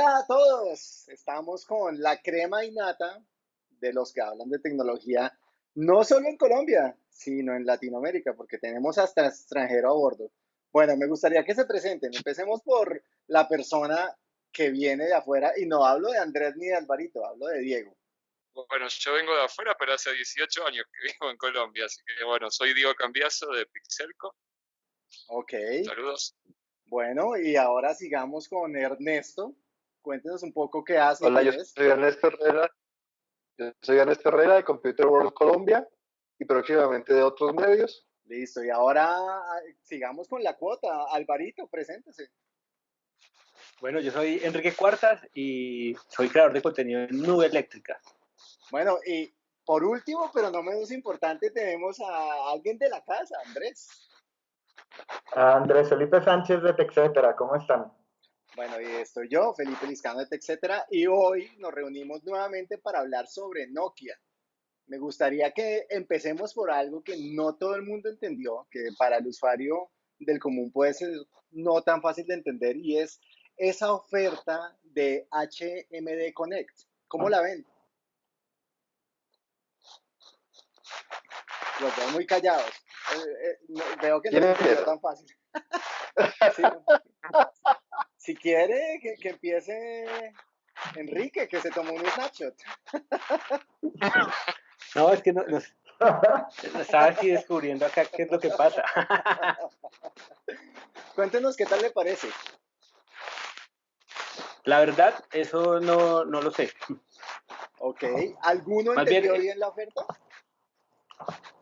Hola a todos, estamos con la crema innata de los que hablan de tecnología, no solo en Colombia, sino en Latinoamérica, porque tenemos hasta extranjero a bordo. Bueno, me gustaría que se presenten. Empecemos por la persona que viene de afuera, y no hablo de Andrés ni de Alvarito, hablo de Diego. Bueno, yo vengo de afuera, pero hace 18 años que vivo en Colombia, así que bueno, soy Diego Cambiaso de Pixelco. Ok. Saludos. Bueno, y ahora sigamos con Ernesto. Cuéntenos un poco qué hace. Hola, yo soy Ernesto Herrera. Yo soy Ernesto Herrera de Computer World Colombia y próximamente de otros medios. Listo, y ahora ah, sigamos con la cuota. Alvarito, preséntese. Bueno, yo soy Enrique Cuartas y soy creador de contenido en Nube Eléctrica. Bueno, y por último, pero no menos importante, tenemos a alguien de la casa, Andrés. Andrés Felipe Sánchez de TechCetera, ¿cómo están? Bueno, y estoy yo, Felipe Liscano de TechCetera, y hoy nos reunimos nuevamente para hablar sobre Nokia. Me gustaría que empecemos por algo que no todo el mundo entendió, que para el usuario del común puede ser no tan fácil de entender, y es esa oferta de HMD Connect. ¿Cómo la ven? Los veo muy callados. Eh, eh, veo que no es tan fácil. Si quiere, que, empiece Enrique, que se tomó un snapshot. No, es que no, estaba aquí descubriendo acá qué es lo que pasa. Cuéntenos qué tal le parece. La verdad, eso no, no lo sé. Ok. ¿Alguno entendió bien, bien la oferta?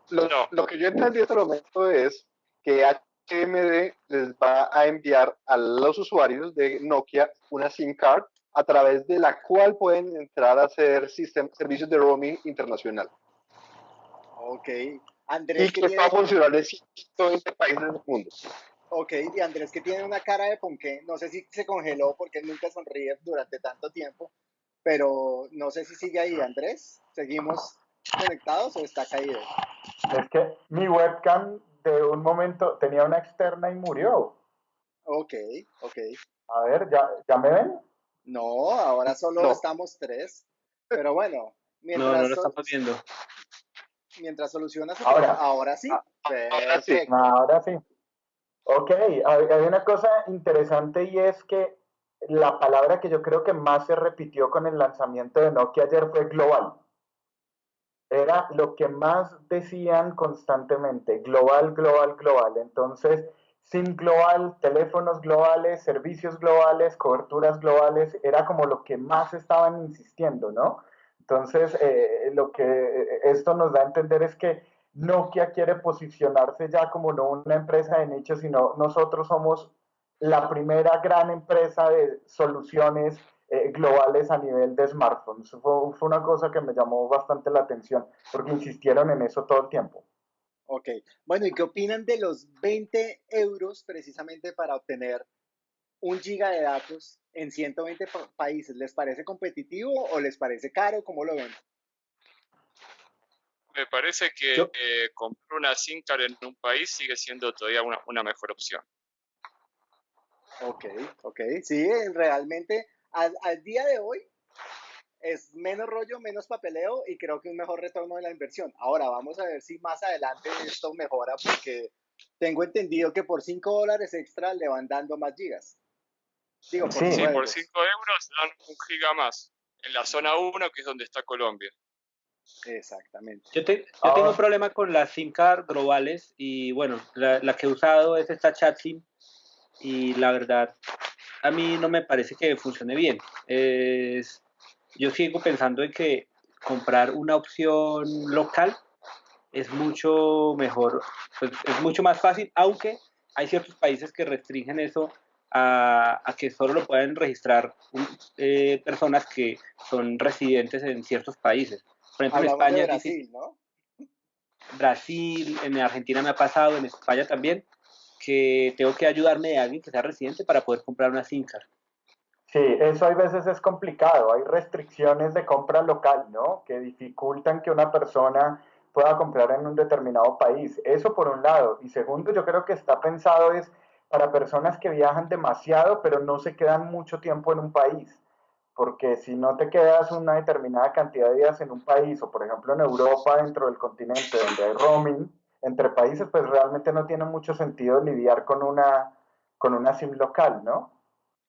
Lo, lo, que yo entendí hasta el momento es que HMD les va a enviar a los usuarios de Nokia una SIM card a través de la cual pueden entrar a hacer servicios de roaming internacional. Ok. Andrés, y que va a funcionar en 120 países del mundo. Ok, y Andrés que tiene una cara de ponqué, no sé si se congeló porque nunca sonríe durante tanto tiempo, pero no sé si sigue ahí, Andrés. ¿Seguimos conectados o está caído? Es que mi webcam de un momento tenía una externa y murió. Ok, ok. A ver, ¿ya, ¿ya me ven? No, ahora solo estamos tres. Pero bueno, mientras. No, no lo estamos viendo. Mientras solucionas. Ahora, ahora sí. Ah, ahora sí. Ahora sí. Ok, hay una cosa interesante y es que la palabra que yo creo que más se repitió con el lanzamiento de Nokia ayer fue global era lo que más decían constantemente, global, global, global. Entonces, SIM global, teléfonos globales, servicios globales, coberturas globales, era como lo que más estaban insistiendo, ¿no? Entonces, eh, lo que eh, esto nos da a entender es que Nokia quiere posicionarse ya como no una empresa de nicho, sino nosotros somos la primera gran empresa de soluciones eh, globales a nivel de smartphones. Fue, fue, una cosa que me llamó bastante la atención porque insistieron en eso todo el tiempo. Ok, bueno, ¿y qué opinan de los 20 euros precisamente para obtener un giga de datos en 120 países? ¿Les parece competitivo o les parece caro? ¿Cómo lo ven? Me parece que eh, comprar una SIM card en un país sigue siendo todavía una, una mejor opción. Ok, ok, sí, realmente al, día de hoy es menos rollo, menos papeleo y creo que un mejor retorno de la inversión. Ahora vamos a ver si más adelante esto mejora porque tengo entendido que por 5 dólares extra le van dando más gigas. Digo, por sí, por 5 euros dan un giga más en la zona 1 que es donde está Colombia. Exactamente. Yo, tengo un ah. problema con las SIM card globales y bueno, la, la, que he usado es esta chat SIM y la verdad a mí no me parece que funcione bien. Es, yo sigo pensando en que comprar una opción local es mucho mejor, pues, es mucho más fácil, aunque hay ciertos países que restringen eso a, que solo lo pueden registrar eh, personas que son residentes en ciertos países. Por ejemplo, en España. Brasil, ¿no? Brasil, en Argentina me ha pasado, en España también que tengo que ayudarme de alguien que sea residente para poder comprar una SIM card. Sí, eso a veces es complicado. Hay restricciones de compra local, ¿no? Que dificultan que una persona pueda comprar en un determinado país. Eso por un lado. Y segundo, yo creo que está pensado es para personas que viajan demasiado, pero no se quedan mucho tiempo en un país. porque si no te quedas una determinada cantidad de días en un país, o por ejemplo en Europa, dentro del continente donde hay roaming entre países, pues realmente no tiene mucho sentido lidiar con una, con una SIM local, ¿no?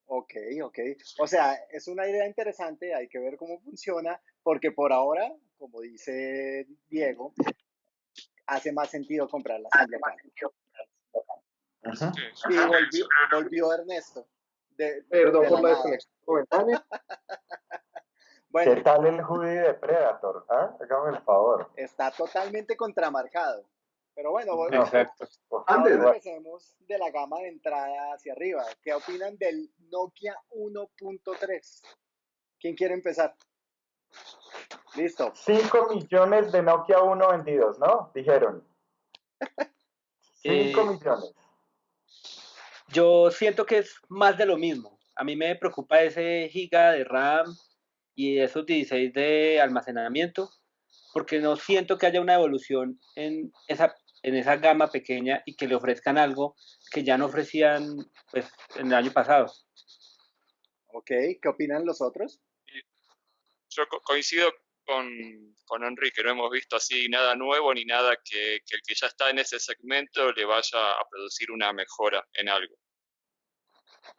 Ok, ok. O sea, es una idea interesante, hay que ver cómo funciona, porque por ahora, como dice Diego, hace más sentido comprar la SIM local. Y volvió, volvió Ernesto. Perdón por la desconexión bueno, ¿Qué tal el hoodie de Predator? Hágame el favor. Está totalmente contramarcado. Pero bueno, Antes empecemos de la gama de entrada hacia arriba. ¿Qué opinan del Nokia 1.3? ¿Quién quiere empezar? Listo. 5 millones de Nokia 1 vendidos, ¿no? Dijeron. 5 millones. Yo siento que es más de lo mismo. A mí me preocupa ese giga de RAM y esos 16 de almacenamiento, porque no siento que haya una evolución en esa, en esa gama pequeña y que le ofrezcan algo que ya no ofrecían pues, en el año pasado. Ok, ¿qué opinan los otros? Yo coincido con, con Enrique, no hemos visto así nada nuevo ni nada que, que, el que ya está en ese segmento le vaya a producir una mejora en algo.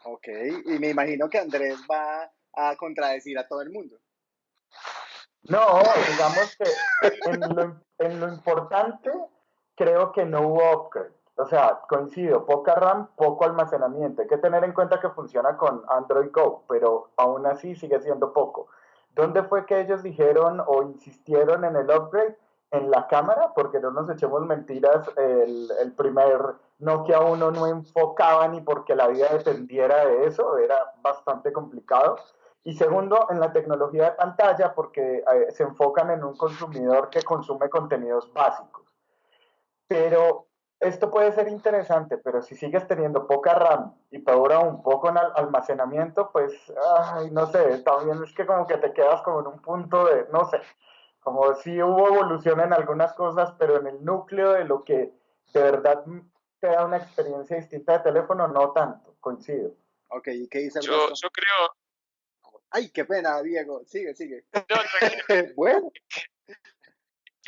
Ok, y me imagino que Andrés va a contradecir a todo el mundo. No, digamos que en lo, en lo importante creo que no hubo upgrade. O sea, coincido, poca RAM, poco almacenamiento. Hay que tener en cuenta que funciona con Android Go, pero aún así sigue siendo poco. ¿Dónde fue que ellos dijeron o insistieron en el upgrade? En la cámara, porque no nos echemos mentiras, el, el primer Nokia 1 no enfocaba ni porque la vida dependiera de eso, era bastante complicado. Y segundo, en la tecnología de pantalla, porque eh, se enfocan en un consumidor que consume contenidos básicos. Pero esto puede ser interesante, pero si sigues teniendo poca RAM y peor un poco en almacenamiento, pues, ay, no sé, también es que como que te quedas como en un punto de, no sé, como si hubo evolución en algunas cosas, pero en el núcleo de lo que de verdad te da una experiencia distinta de teléfono, no tanto, coincido. Ok, ¿y qué dice yo, yo creo... Ay, qué pena, Diego, sigue, sigue. bueno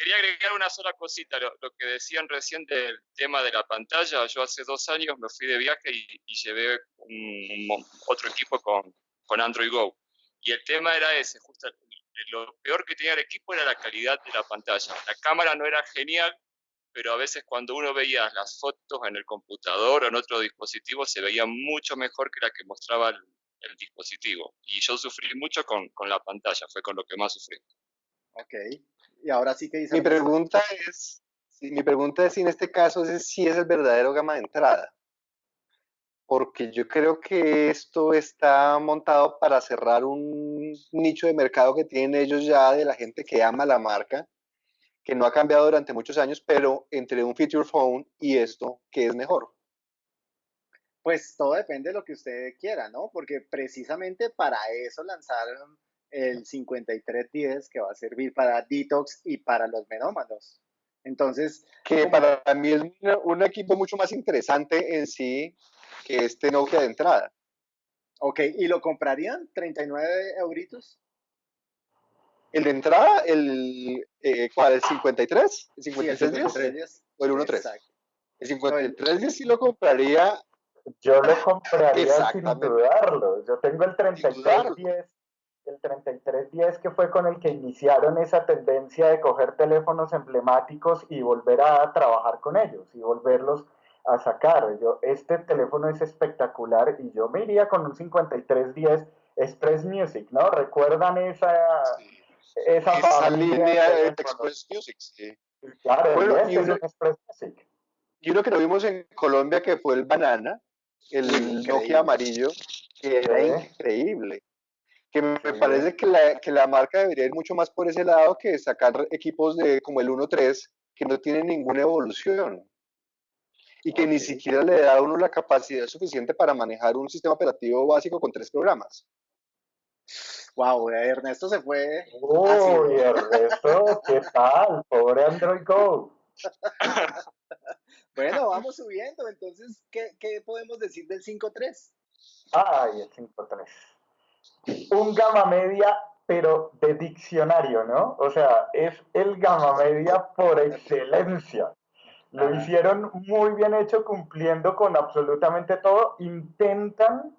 quería agregar una sola cosita, lo, que decían recién del tema de la pantalla. Yo hace dos años me fui de viaje y, llevé un, otro equipo con, Android Go. Y el tema era ese, justo lo peor que tenía el equipo era la calidad de la pantalla. La cámara no era genial, pero a veces cuando uno veía las fotos en el computador o en otro dispositivo se veía mucho mejor que la que mostraba el, el dispositivo. Y yo sufrí mucho con, con la pantalla, fue con lo que más sufrí. Ok, y ahora sí que dice. Mi pregunta es, mi pregunta es si en este caso es si es el verdadero gama de entrada. Porque yo creo que esto está montado para cerrar un nicho de mercado que tienen ellos ya de la gente que ama la marca, que no ha cambiado durante muchos años, pero entre un feature phone y esto, ¿qué es mejor? Pues todo depende de lo que usted quiera, ¿no? Porque precisamente para eso lanzaron el 5310 que va a servir para detox y para los menómanos. Entonces, que para mí es un, equipo mucho más interesante en sí que este Nokia de entrada. Ok, ¿y lo comprarían? ¿39 euritos? ¿El de entrada? ¿El, eh, ¿Cuál? ¿El 53? ¿El 53, ¿O el 13? El 53 sí lo compraría. Yo lo compraría sin dudarlo. Yo tengo el 3310 el 3310 que fue con el que iniciaron esa tendencia de coger teléfonos emblemáticos y volver a trabajar con ellos y volverlos a sacar. Yo, este teléfono es espectacular y yo me iría con un 5310 Express Music, ¿no? ¿Recuerdan esa, esa, línea de Express Music? Claro, y, uno, Express Music. y uno que lo vimos en Colombia que fue el Banana, el Nokia amarillo, que era increíble que me parece que la, que la, marca debería ir mucho más por ese lado que sacar equipos de como el 1.3 que no tienen ninguna evolución y que ni siquiera le da a uno la capacidad suficiente para manejar un sistema operativo básico con tres programas. Wow, Ernesto se fue. Uy, Ernesto, ¿qué tal? Pobre Android Go. bueno, vamos subiendo. Entonces, ¿qué, qué podemos decir del 5.3? Ay, el 5.3. un gama media, pero de diccionario, ¿no? O sea, es el gama media por excelencia. Lo hicieron muy bien hecho, cumpliendo con absolutamente todo. Intentan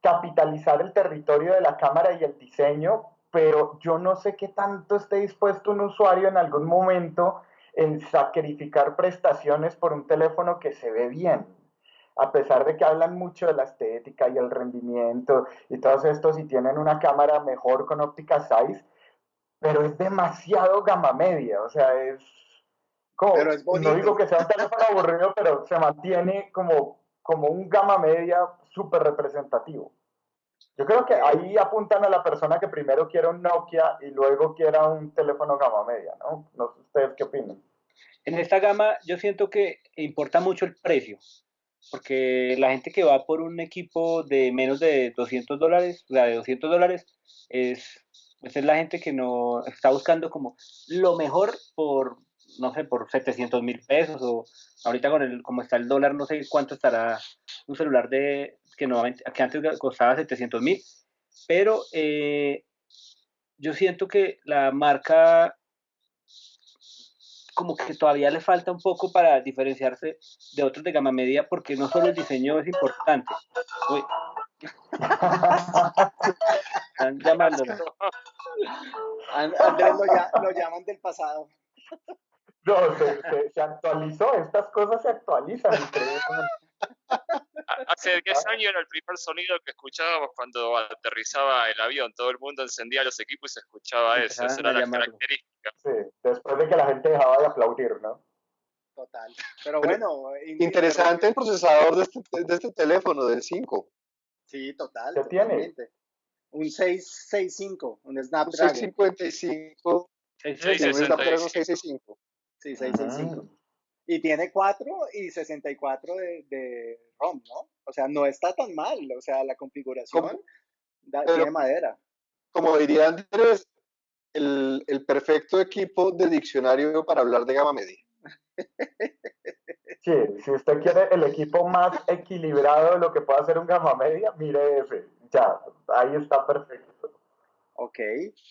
capitalizar el territorio de la cámara y el diseño, pero yo no sé qué tanto esté dispuesto un usuario en algún momento en sacrificar prestaciones por un teléfono que se ve bien. A pesar de que hablan mucho de la estética y el rendimiento y todos estos y tienen una cámara mejor con óptica size, pero es demasiado gama media, o sea, es como, no digo que sea un teléfono aburrido, pero se mantiene como, como un gama media súper representativo. Yo creo que ahí apuntan a la persona que primero quiera un Nokia y luego quiera un teléfono gama media, ¿no? No sé ustedes qué opinan. En esta gama yo siento que importa mucho el precio, porque la gente que va por un equipo de menos de 200 dólares, la de 200 dólares, es, es la gente que no está buscando como lo mejor por, no sé, por 700 mil pesos o ahorita con el, como está el dólar, no sé cuánto estará un celular de que, que antes costaba 700 mil, pero eh, yo siento que la marca como que todavía le falta un poco para diferenciarse de otros de gama media, porque no solo el diseño es importante. Uy. Están llamándolo. Andrés lo, llaman del pasado. No, se, actualizó, estas cosas se actualizan. Hace 10 años era el primer sonido que escuchábamos cuando aterrizaba el avión. Todo el mundo encendía los equipos y se escuchaba eso. Esa era la característica. Sí, después de que la gente dejaba de aplaudir, ¿no? Total. Pero bueno. Interesante el procesador de este, de este teléfono, del 5. Sí, total. ¿Qué tiene? Un 665, un Snapdragon. Un 655. 665. Sí, 665. Ah. Y tiene 4 y 64 de, de ROM, ¿no? O sea, no está tan mal. O sea, la configuración tiene madera. Como diría Andrés, el, el, perfecto equipo de diccionario para hablar de gama media. Sí, si usted quiere el equipo más equilibrado de lo que puede hacer un gama media, mire ese. Ya, ahí está perfecto. Ok,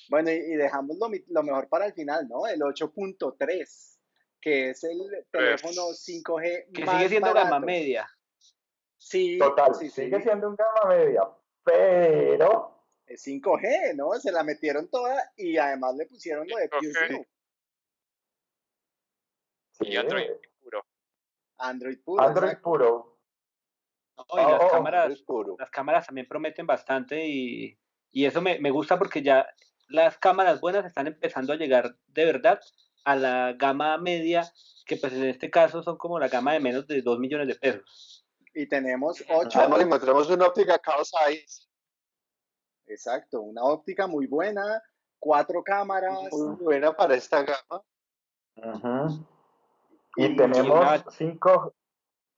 bueno, y, dejamos lo, lo, mejor para el final, ¿no? El 8.3 que es el teléfono 5G que sigue siendo gama media. Sí, total, sí, sigue siendo un gama media, pero es 5G, ¿no? Se la metieron toda y además le pusieron lo de QZero. Y Android puro. Android puro. Android puro. y las, oh, cámaras, las cámaras también prometen bastante y, y eso me, me gusta porque ya las cámaras buenas están empezando a llegar de verdad a la gama media, que pues en este caso son como la gama de menos de 2 millones de pesos. Y tenemos 8. tenemos una óptica Carl Zeiss. Exacto, una óptica muy buena, cuatro cámaras. Muy buena para esta gama. Y, tenemos 5,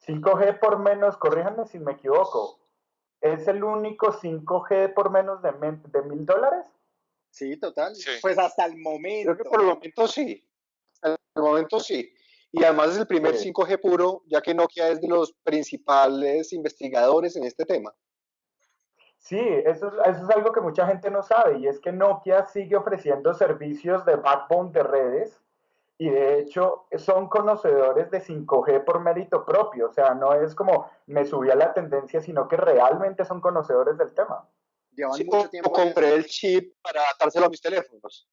5G por menos, corríjanme si me equivoco. ¿Es el único 5G por menos de mil dólares? Sí, total. Pues hasta el momento. Creo que por el momento sí el momento sí. Y además es el primer 5G puro, ya que Nokia es de los principales investigadores en este tema. Sí, eso es, eso es algo que mucha gente no sabe y es que Nokia sigue ofreciendo servicios de backbone de redes y de hecho son conocedores de 5G por mérito propio, o sea, no es como me subí a la tendencia, sino que realmente son conocedores del tema. Llevan mucho tiempo. compré el chip para adaptárselo a mis teléfonos.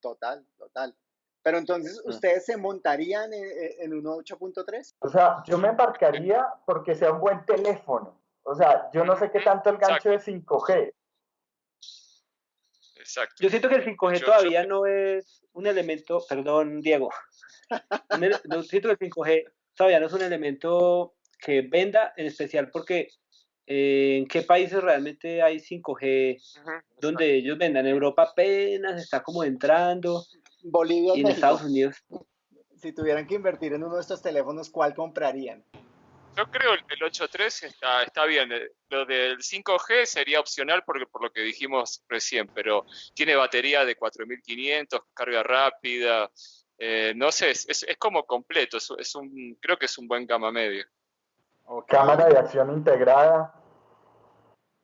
Total, total. Pero entonces, mm. ¿ustedes se montarían en, un 8.3? O sea, yo me embarcaría porque sea un buen teléfono. O sea, yo no sé qué tanto el gancho de 5G. Exacto. Yo siento que el 5G todavía no es un elemento, perdón, Diego. no, siento que el 5G todavía no es un elemento que venda, en especial porque en qué países realmente hay 5G donde ellos vendan. En Europa apenas está como entrando. Bolivia y en Estados Unidos. Si tuvieran que invertir en uno de estos teléfonos, ¿cuál comprarían? Yo creo que el 8.3 está, está bien. Eh, lo del 5G sería opcional porque, por lo que dijimos recién, pero tiene batería de 4500, carga rápida. Eh, no sé, es, es, como completo. Es, un, creo que es un buen gama medio. Cámara de acción integrada.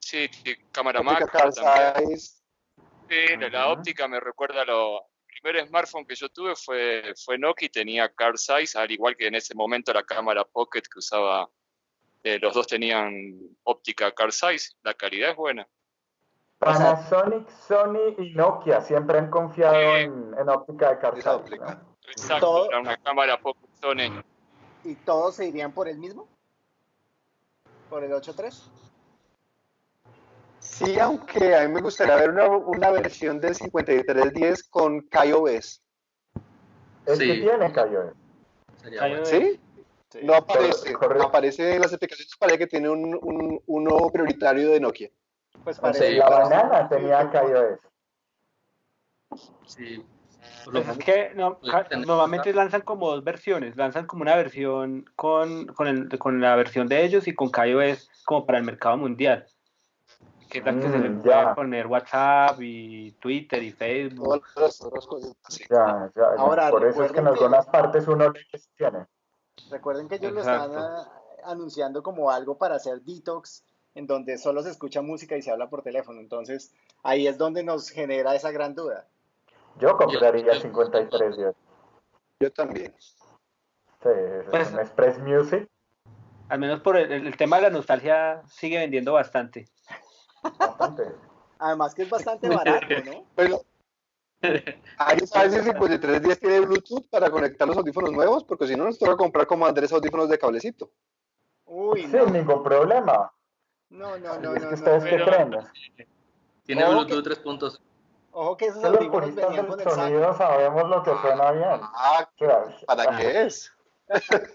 Sí, cámara macro también. Sí, la, óptica me recuerda a lo. El primer smartphone que yo tuve fue, fue Nokia y tenía car size, al igual que en ese momento la cámara Pocket que usaba. Eh, los dos tenían óptica car size, la calidad es buena. Panasonic, Sony y Nokia siempre han confiado en, óptica de car size. Exacto, era una cámara Pocket Sony. ¿Y todos se irían por el mismo? ¿Por el 8.3? Sí, aunque a mí me gustaría ver una, una versión del 5310 con KaiOS. ¿El sí. que tiene KaiOS? ¿Sí? No aparece, no aparece en las aplicaciones, parece que tiene un, un, uno prioritario de Nokia. Pues parece. la banana tenía KaiOS. Sí. Pues es que no, normalmente lanzan como dos versiones, lanzan como una versión con, con, el, con la versión de ellos y con KaiOS como para el mercado mundial que tal que se le puede poner WhatsApp y Twitter y Facebook. Ya, ya, Ahora, por eso es que en algunas partes uno tiene. Recuerden que ellos lo están ah, anunciando como algo para hacer detox, en donde solo se escucha música y se habla por teléfono. Entonces, ahí es donde nos genera esa gran duda. Yo compraría 53 yo. Yo también. Sí, es pues, un Express Music. Al menos por el tema de la nostalgia sigue vendiendo bastante. Además que es bastante barato, ¿no? Pero, ¿hay si 53 días tiene Bluetooth para conectar los audífonos nuevos? Porque si no, nos toca comprar como Andrés audífonos de cablecito. Uy, Sin ningún problema. No, no, no, no. ¿Ustedes qué creen? Tiene Bluetooth 3.0 Ojo que esos audífonos venían con el sonido sabemos lo que suena bien. Ah, ¿para qué es?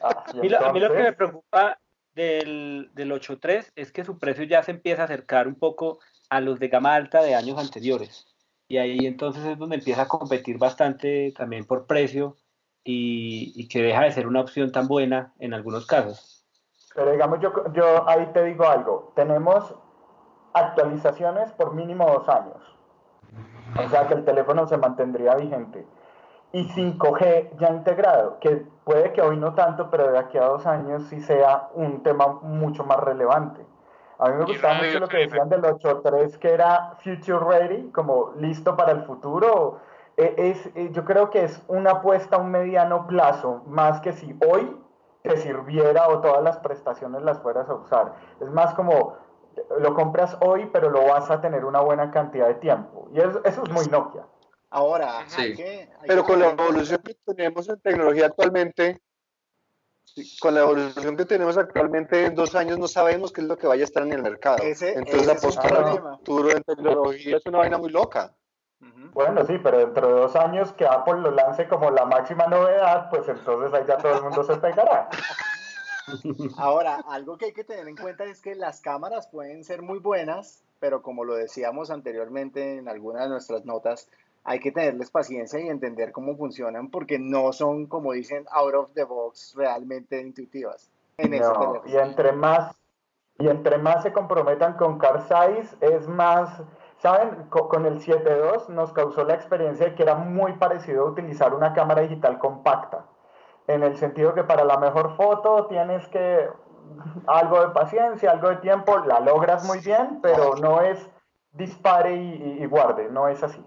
Ah, a mí lo que me preocupa del, del 8.3 es que su precio ya se empieza a acercar un poco a los de gama alta de años anteriores. Y ahí entonces es donde empieza a competir bastante también por precio y, y que deja de ser una opción tan buena en algunos casos. Pero digamos, yo, yo ahí te digo algo. Tenemos actualizaciones por mínimo dos años. O sea que el teléfono se mantendría vigente y 5G ya integrado, que puede que hoy no tanto, pero de aquí a dos años sí sea un tema mucho más relevante. A mí me gustaba mucho lo que decían del 8.3, que era future ready, como listo para el futuro. E, es, e, yo creo que es una apuesta a un mediano plazo, más que si hoy te sirviera o todas las prestaciones las fueras a usar. Es más como lo compras hoy, pero lo vas a tener una buena cantidad de tiempo. Y eso, eso es muy Nokia. Ahora, sí. pero con la evolución que tenemos en tecnología actualmente, con la evolución que tenemos actualmente, en dos años no sabemos qué es lo que vaya a estar en el mercado. Entonces la postura futuro en tecnología es una vaina muy loca. Bueno, sí, pero dentro de dos años que Apple lo lance como la máxima novedad, pues entonces ahí ya todo el mundo se pegará. Ahora, algo que hay que tener en cuenta es que las cámaras pueden ser muy buenas, pero como lo decíamos anteriormente en alguna de nuestras notas, hay que tenerles paciencia y entender cómo funcionan porque no son, como dicen, out of the box realmente intuitivas. En no, y entre más y entre más se comprometan con car size es más, saben, con el 7.2 nos causó la experiencia de que era muy parecido a utilizar una cámara digital compacta, en el sentido que para la mejor foto tienes que algo de paciencia, algo de tiempo, la logras muy bien, pero no es dispare y guarde, no es así.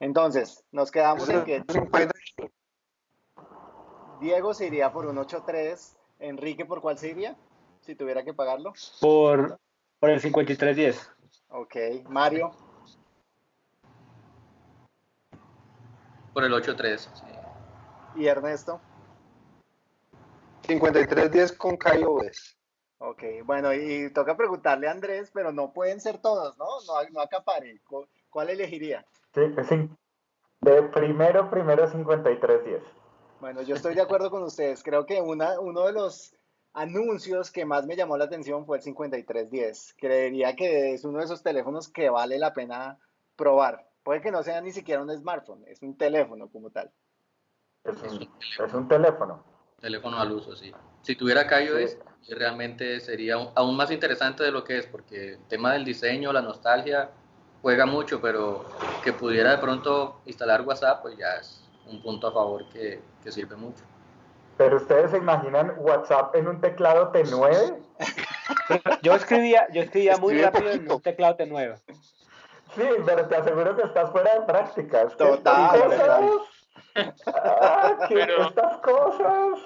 Entonces, nos quedamos en que Diego se iría por un 8.3. Enrique, ¿por cuál se iría? Si tuviera que pagarlo. Por, por el 5310. Ok. Mario. Por el 8.3. Sí. ¿Y Ernesto? 5310 con KaiOS. Ok, bueno, y toca preguntarle a Andrés, pero no pueden ser todos, ¿no? No, no acapare. ¿Cuál elegiría? Sí, de primero, primero 5310. Bueno, yo estoy de acuerdo con ustedes. Creo que una, uno de los anuncios que más me llamó la atención fue el 5310. Creería que es uno de esos teléfonos que vale la pena probar. Puede que no sea ni siquiera un smartphone, es un teléfono como tal. Es un, es un teléfono. Teléfono al uso, sí. Si tuviera iOS, realmente sería aún más interesante de lo que es, porque el tema del diseño, la nostalgia, juega mucho, pero que pudiera de pronto instalar WhatsApp, pues ya es un punto a favor que, que sirve mucho. Pero ustedes se imaginan WhatsApp en un teclado T9? Yo escribía, yo escribía muy rápido en un teclado T9. Sí, pero te aseguro que estás fuera de prácticas. Total, total. Ah, ¿qué, Pero- estas cosas.